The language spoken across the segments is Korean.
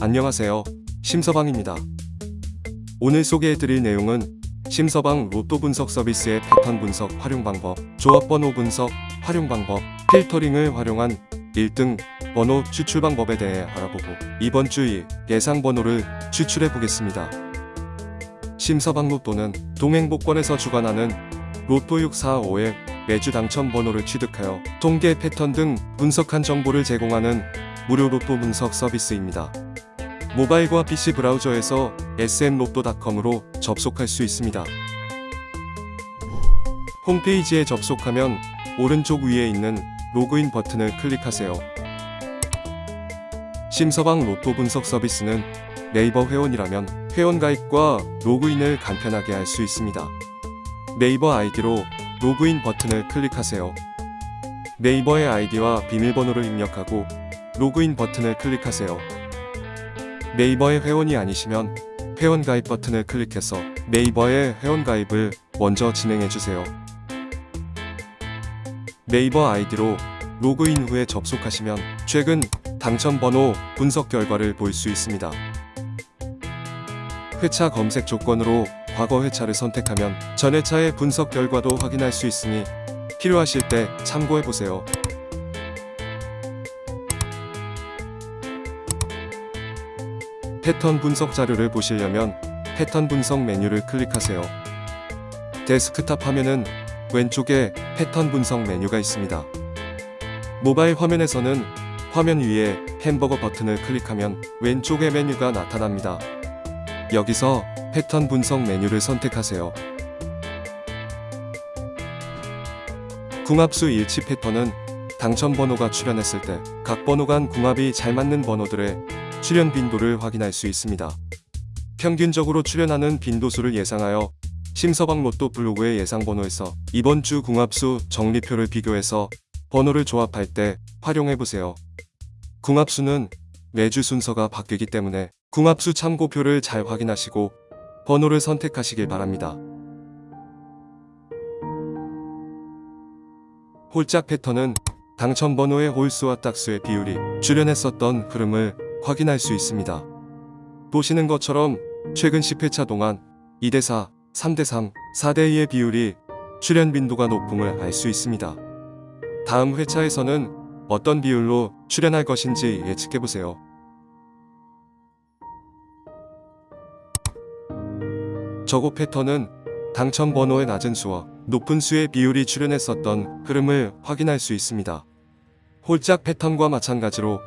안녕하세요. 심서방입니다. 오늘 소개해드릴 내용은 심서방 로또 분석 서비스의 패턴 분석 활용 방법, 조합 번호 분석 활용 방법, 필터링을 활용한 1등 번호 추출 방법에 대해 알아보고 이번 주의 예상 번호를 추출해 보겠습니다. 심서방 로또는 동행복권에서 주관하는 로또 645의 매주 당첨 번호를 취득하여 통계 패턴 등 분석한 정보를 제공하는 무료 로또 분석 서비스입니다. 모바일과 PC 브라우저에서 sm로또.com으로 접속할 수 있습니다. 홈페이지에 접속하면 오른쪽 위에 있는 로그인 버튼을 클릭하세요. 심서방 로또 분석 서비스는 네이버 회원이라면 회원 가입과 로그인을 간편하게 할 수 있습니다. 네이버 아이디로 로그인 버튼을 클릭하세요. 네이버의 아이디와 비밀번호를 입력하고 로그인 버튼을 클릭하세요. 네이버의 회원이 아니시면 회원 가입 버튼을 클릭해서 네이버의 회원 가입을 먼저 진행해주세요. 네이버 아이디로 로그인 후에 접속하시면 최근 당첨 번호 분석 결과를 볼 수 있습니다. 회차 검색 조건으로 과거 회차를 선택하면 전 회차의 분석 결과도 확인할 수 있으니 필요하실 때 참고해보세요. 패턴 분석 자료를 보시려면 패턴 분석 메뉴를 클릭하세요. 데스크탑 화면은 왼쪽에 패턴 분석 메뉴가 있습니다. 모바일 화면에서는 화면 위에 햄버거 버튼을 클릭하면 왼쪽에 메뉴가 나타납니다. 여기서 패턴 분석 메뉴를 선택하세요. 궁합수 일치 패턴은 당첨 번호가 출현했을 때 각 번호 간 궁합이 잘 맞는 번호들의 출현 빈도를 확인할 수 있습니다. 평균적으로 출현하는 빈도수를 예상하여 심서방 로또 블로그의 예상 번호에서 이번 주 궁합수 정리표를 비교해서 번호를 조합할 때 활용해보세요. 궁합수는 매주 순서가 바뀌기 때문에 궁합수 참고표를 잘 확인하시고 번호를 선택하시길 바랍니다. 홀짝 패턴은 당첨 번호의 홀수와 딱수의 비율이 출현했었던 흐름을 확인할 수 있습니다. 보시는 것처럼 최근 10회차 동안 2대4, 3대3, 4대2의 비율이 출현 빈도가 높음을 알 수 있습니다. 다음 회차에서는 어떤 비율로 출현할 것인지 예측해보세요. 저고 패턴은 당첨 번호의 낮은 수와 높은 수의 비율이 출현했었던 흐름을 확인할 수 있습니다. 홀짝 패턴과 마찬가지로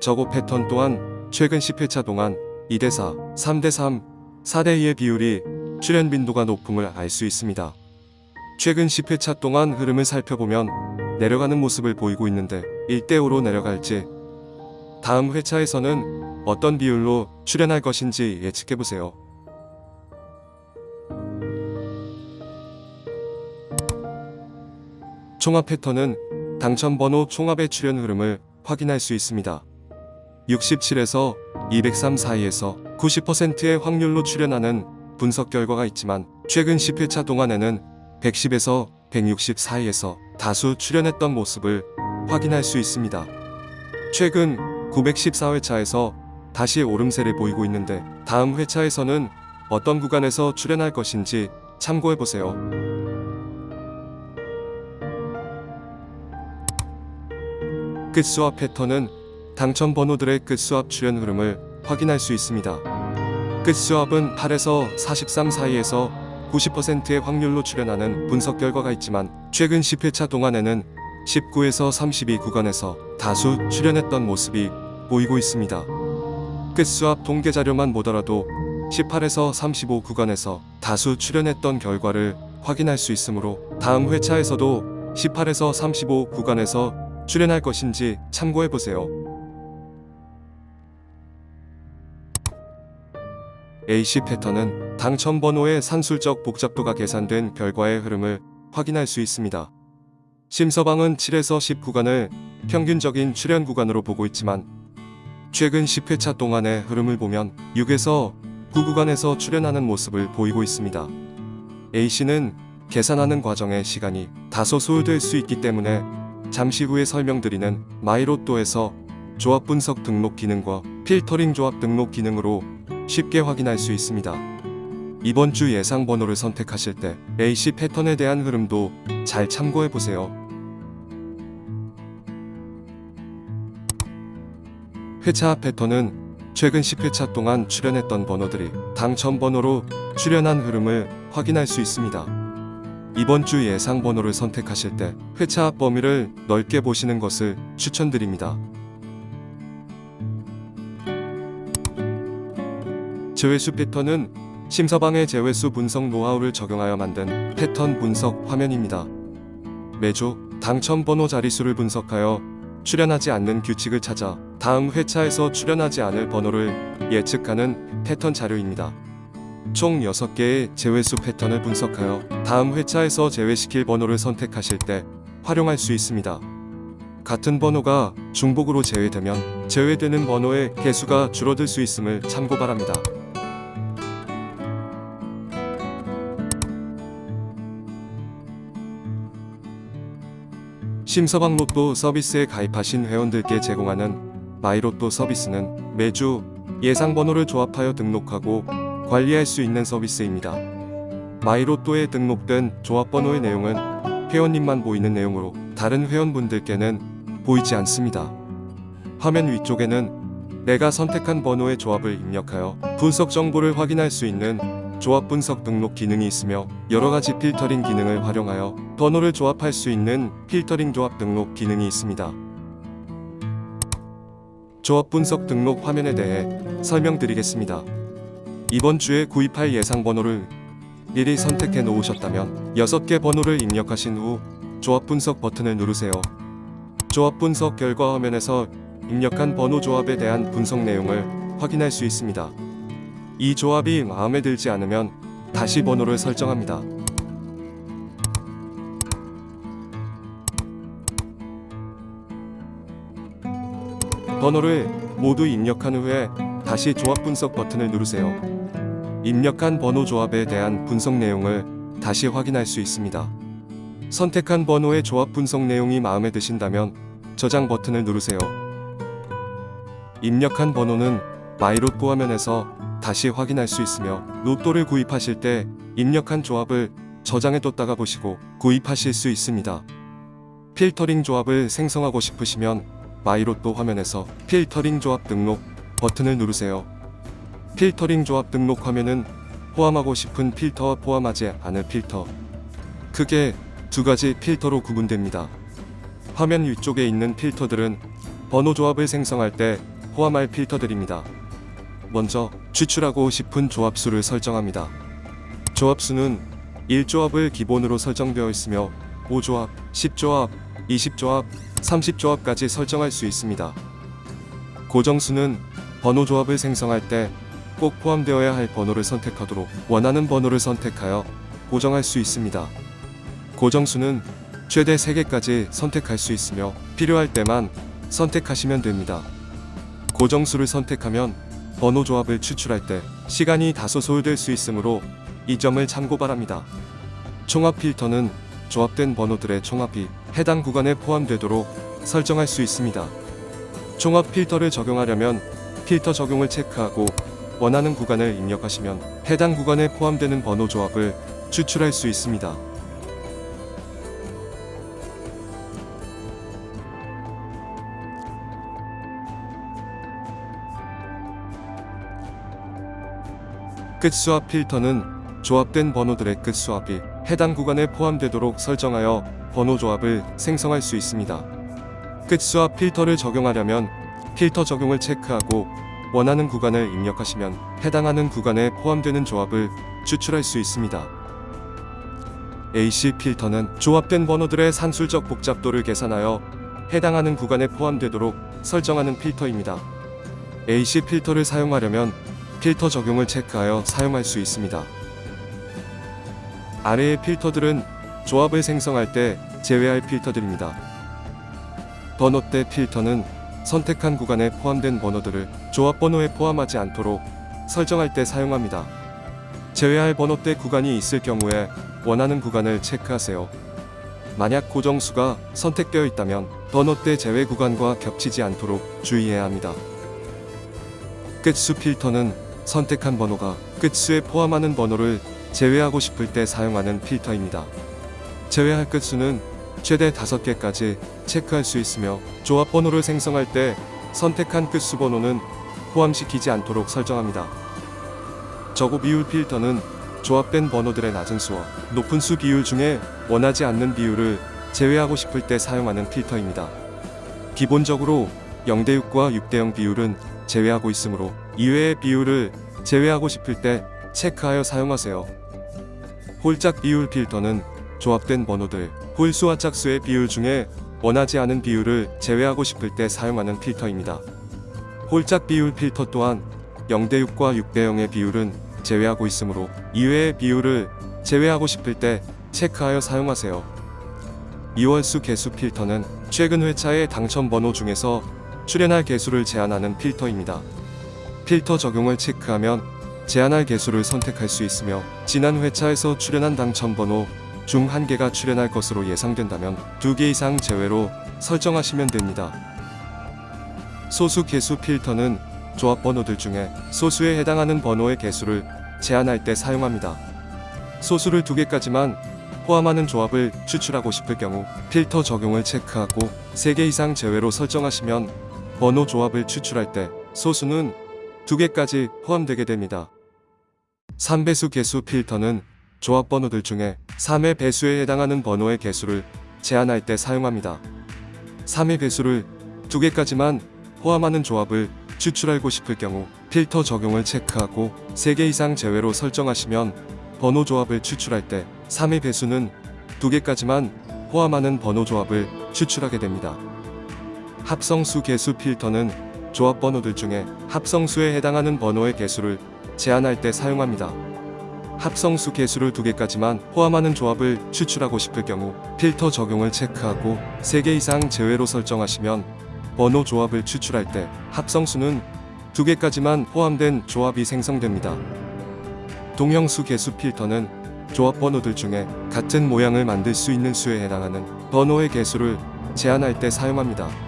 저고 패턴 또한 최근 10회차 동안 2대4, 3대3, 4대2의 비율이 출현 빈도가 높음을 알 수 있습니다. 최근 10회차 동안 흐름을 살펴보면 내려가는 모습을 보이고 있는데 1대5로 내려갈지 다음 회차에서는 어떤 비율로 출현할 것인지 예측해보세요. 총합 패턴은 당첨 번호 총합의 출현 흐름을 확인할 수 있습니다. 67에서 203 사이에서 90%의 확률로 출현하는 분석 결과가 있지만 최근 10회차 동안에는 110에서 160 사이에서 다수 출현했던 모습을 확인할 수 있습니다. 최근 914회차에서 다시 오름세를 보이고 있는데 다음 회차에서는 어떤 구간에서 출현할 것인지 참고해보세요. 끝수합 패턴은 당첨 번호들의 끝수합 출현 흐름을 확인할 수 있습니다. 끝수합은 8에서 43 사이에서 90%의 확률로 출현하는 분석 결과가 있지만 최근 10회차 동안에는 19에서 32 구간에서 다수 출현했던 모습이 보이고 있습니다. 끝수합 통계 자료만 보더라도 18에서 35 구간에서 다수 출현했던 결과를 확인할 수 있으므로 다음 회차에서도 18에서 35 구간에서 출연할 것인지 참고해보세요. AC 패턴은 당첨 번호의 산술적 복잡도가 계산된 결과의 흐름을 확인할 수 있습니다. 심서방은 7에서 10 구간을 평균적인 출현 구간으로 보고 있지만 최근 10회차 동안의 흐름을 보면 6에서 9 구간에서 출현하는 모습을 보이고 있습니다. A씨는 계산하는 과정의 시간이 다소 소요될 수 있기 때문에 잠시 후에 설명드리는 마이로또에서 조합 분석 등록 기능과 필터링 조합 등록 기능으로 쉽게 확인할 수 있습니다. 이번 주 예상 번호를 선택하실 때 AC 패턴에 대한 흐름도 잘 참고해 보세요. 회차 패턴은 최근 10회차 동안 출연했던 번호들이 당첨 번호로 출연한 흐름을 확인할 수 있습니다. 이번 주 예상 번호를 선택하실 때 회차 범위를 넓게 보시는 것을 추천드립니다. 제외수 패턴은 심서방의 제외수 분석 노하우를 적용하여 만든 패턴 분석 화면입니다. 매주 당첨 번호 자릿수를 분석하여 출연하지 않는 규칙을 찾아 다음 회차에서 출연하지 않을 번호를 예측하는 패턴 자료입니다. 총 6개의 제외수 패턴을 분석하여 다음 회차에서 제외시킬 번호를 선택하실 때 활용할 수 있습니다. 같은 번호가 중복으로 제외되면 제외되는 번호의 개수가 줄어들 수 있음을 참고 바랍니다. 심서방 로또 서비스에 가입하신 회원들께 제공하는 마이로또 서비스는 매주 예상 번호를 조합하여 등록하고 관리할 수 있는 서비스입니다. 마이로또에 등록된 조합 번호의 내용은 회원님만 보이는 내용으로 다른 회원분들께는 보이지 않습니다. 화면 위쪽에는 내가 선택한 번호의 조합을 입력하여 분석 정보를 확인할 수 있는 조합 분석 등록 기능이 있으며 여러 가지 필터링 기능을 활용하여 번호를 조합할 수 있는 필터링 조합 등록 기능이 있습니다. 조합 분석 등록 화면에 대해 설명드리겠습니다. 이번 주에 구입할 예상 번호를 미리 선택해 놓으셨다면 6개 번호를 입력하신 후 조합 분석 버튼을 누르세요. 조합 분석 결과 화면에서 입력한 번호 조합에 대한 분석 내용을 확인할 수 있습니다. 이 조합이 마음에 들지 않으면 다시 번호를 설정합니다. 번호를 모두 입력한 후에 다시 조합 분석 버튼을 누르세요. 입력한 번호 조합에 대한 분석 내용을 다시 확인할 수 있습니다. 선택한 번호의 조합 분석 내용이 마음에 드신다면 저장 버튼을 누르세요. 입력한 번호는 마이로또 화면에서 다시 확인할 수 있으며 로또를 구입하실 때 입력한 조합을 저장해 뒀다가 보시고 구입하실 수 있습니다. 필터링 조합을 생성하고 싶으시면 마이로또 화면에서 필터링 조합 등록 버튼을 누르세요. 필터링 조합 등록 화면은 포함하고 싶은 필터와 포함하지 않을 필터 크게 두 가지 필터로 구분됩니다. 화면 위쪽에 있는 필터들은 번호 조합을 생성할 때 포함할 필터들입니다. 먼저 추출하고 싶은 조합수를 설정합니다. 조합수는 1조합을 기본으로 설정되어 있으며 5조합, 10조합, 20조합, 30조합까지 설정할 수 있습니다. 고정수는 번호 조합을 생성할 때 꼭 포함되어야 할 번호를 선택하도록 원하는 번호를 선택하여 고정할 수 있습니다. 고정수는 최대 3개까지 선택할 수 있으며 필요할 때만 선택하시면 됩니다. 고정수를 선택하면 번호 조합을 추출할 때 시간이 다소 소요될 수 있으므로 이 점을 참고 바랍니다. 총합 필터는 조합된 번호들의 총합이 해당 구간에 포함되도록 설정할 수 있습니다. 총합 필터를 적용하려면 필터 적용을 체크하고 원하는 구간을 입력하시면 해당 구간에 포함되는 번호 조합을 추출할 수 있습니다. 끝수합 필터는 조합된 번호들의 끝수합이 해당 구간에 포함되도록 설정하여 번호 조합을 생성할 수 있습니다. 끝수합 필터를 적용하려면 필터 적용을 체크하고 원하는 구간을 입력하시면 해당하는 구간에 포함되는 조합을 추출할 수 있습니다. AC 필터는 조합된 번호들의 산술적 복잡도를 계산하여 해당하는 구간에 포함되도록 설정하는 필터입니다. AC 필터를 사용하려면 필터 적용을 체크하여 사용할 수 있습니다. 아래의 필터들은 조합을 생성할 때 제외할 필터들입니다. 번호대 필터는 선택한 구간에 포함된 번호들을 조합 번호에 포함하지 않도록 설정할 때 사용합니다. 제외할 번호대 구간이 있을 경우에 원하는 구간을 체크하세요. 만약 고정수가 선택되어 있다면 번호대 제외 구간과 겹치지 않도록 주의해야 합니다. 끝수 필터는 선택한 번호가 끝수에 포함하는 번호를 제외하고 싶을 때 사용하는 필터입니다. 제외할 끝수는 최대 5개까지 체크할 수 있으며 조합 번호를 생성할 때 선택한 끝수 번호는 포함시키지 않도록 설정합니다. 저고 비율 필터는 조합된 번호들의 낮은 수와 높은 수 비율 중에 원하지 않는 비율을 제외하고 싶을 때 사용하는 필터입니다. 기본적으로 0대6과 6대0 비율은 제외하고 있으므로 이외의 비율을 제외하고 싶을 때 체크하여 사용하세요. 홀짝 비율 필터는 조합된 번호들, 홀수와 짝수의 비율 중에 원하지 않은 비율을 제외하고 싶을 때 사용하는 필터입니다. 홀짝 비율 필터 또한 0대6과 6대0의 비율은 제외하고 있으므로 이외의 비율을 제외하고 싶을 때 체크하여 사용하세요. 이월수 개수 필터는 최근 회차의 당첨 번호 중에서 출연할 개수를 제한하는 필터입니다. 필터 적용을 체크하면 제한할 개수를 선택할 수 있으며 지난 회차에서 출연한 당첨 번호 중 한 개가 출연할 것으로 예상된다면 두 개 이상 제외로 설정하시면 됩니다. 소수 개수 필터는 조합 번호들 중에 소수에 해당하는 번호의 개수를 제한할 때 사용합니다. 소수를 두 개까지만 포함하는 조합을 추출하고 싶을 경우 필터 적용을 체크하고 3개 이상 제외로 설정하시면 번호 조합을 추출할 때 소수는 두 개까지 포함되게 됩니다. 3배수 개수 필터는 조합 번호들 중에 3의 배수에 해당하는 번호의 개수를 제한할 때 사용합니다. 3의 배수를 두 개까지만 포함하는 조합을 추출하고 싶을 경우 필터 적용을 체크하고 3개 이상 제외로 설정하시면 번호 조합을 추출할 때 3의 배수는 두 개까지만 포함하는 번호 조합을 추출하게 됩니다. 합성수 개수 필터는 조합 번호들 중에 합성수에 해당하는 번호의 개수를 제한할 때 사용합니다. 합성수 개수를 두 개까지만 포함하는 조합을 추출하고 싶을 경우 필터 적용을 체크하고 3개 이상 제외로 설정하시면 번호 조합을 추출할 때 합성수는 두 개까지만 포함된 조합이 생성됩니다. 동형수 개수 필터는 조합 번호들 중에 같은 모양을 만들 수 있는 수에 해당하는 번호의 개수를 제한할 때 사용합니다.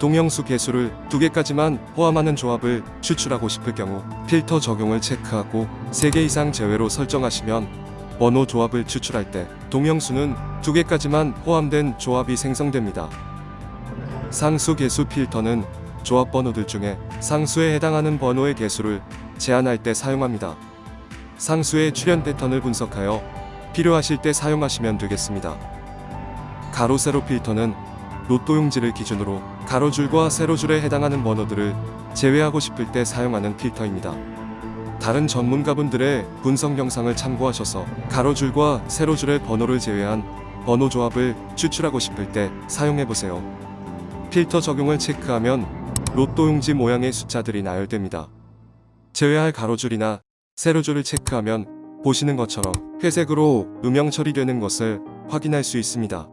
동형수 개수를 두 개까지만 포함하는 조합을 추출하고 싶을 경우 필터 적용을 체크하고 3개 이상 제외로 설정하시면 번호 조합을 추출할 때 동형수는 두 개까지만 포함된 조합이 생성됩니다. 상수 개수 필터는 조합 번호들 중에 상수에 해당하는 번호의 개수를 제한할 때 사용합니다. 상수의 출현 패턴을 분석하여 필요하실 때 사용하시면 되겠습니다. 가로 세로 필터는 로또 용지를 기준으로 가로줄과 세로줄에 해당하는 번호들을 제외하고 싶을 때 사용하는 필터입니다. 다른 전문가분들의 분석 영상을 참고하셔서 가로줄과 세로줄의 번호를 제외한 번호 조합을 추출하고 싶을 때 사용해보세요. 필터 적용을 체크하면 로또 용지 모양의 숫자들이 나열됩니다. 제외할 가로줄이나 세로줄을 체크하면 보시는 것처럼 회색으로 음영 처리되는 것을 확인할 수 있습니다.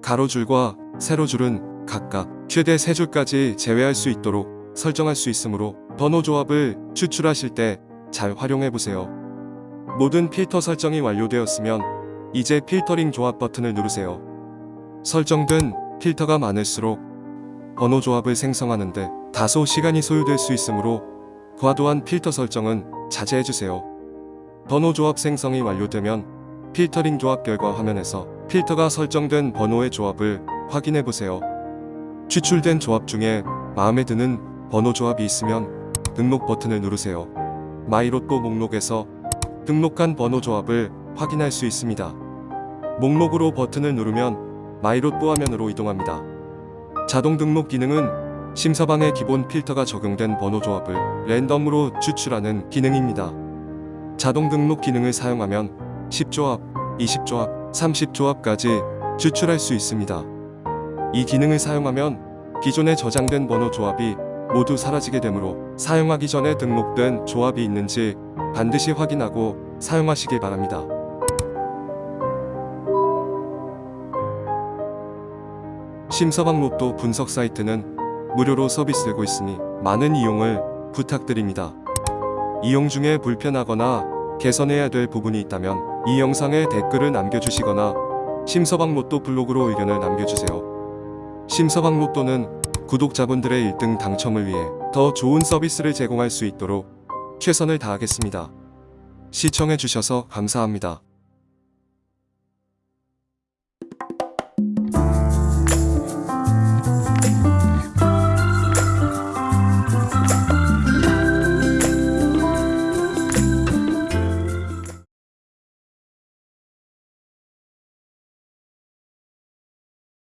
가로줄과 세로줄은 각각 최대 3줄까지 제외할 수 있도록 설정할 수 있으므로 번호 조합을 추출하실 때 잘 활용해 보세요. 모든 필터 설정이 완료되었으면 이제 필터링 조합 버튼을 누르세요. 설정된 필터가 많을수록 번호 조합을 생성하는데 다소 시간이 소요될 수 있으므로 과도한 필터 설정은 자제해주세요. 번호 조합 생성이 완료되면 필터링 조합 결과 화면에서 필터가 설정된 번호의 조합을 확인해보세요. 추출된 조합 중에 마음에 드는 번호 조합이 있으면 등록 버튼을 누르세요. 마이로또 목록에서 등록한 번호 조합을 확인할 수 있습니다. 목록으로 버튼을 누르면 마이로또 화면으로 이동합니다. 자동 등록 기능은 심서방의 기본 필터가 적용된 번호 조합을 랜덤으로 추출하는 기능입니다. 자동 등록 기능을 사용하면 10조합, 20조합, 30조합까지 추출할 수 있습니다. 이 기능을 사용하면 기존에 저장된 번호 조합이 모두 사라지게 되므로 사용하기 전에 등록된 조합이 있는지 반드시 확인하고 사용하시길 바랍니다. 심서방 로또 분석 사이트는 무료로 서비스되고 있으니 많은 이용을 부탁드립니다. 이용 중에 불편하거나 개선해야 될 부분이 있다면 이 영상에 댓글을 남겨주시거나 심서방 로또 블로그로 의견을 남겨주세요. 심서방 로또는 구독자분들의 1등 당첨을 위해 더 좋은 서비스를 제공할 수 있도록 최선을 다하겠습니다. 시청해주셔서 감사합니다.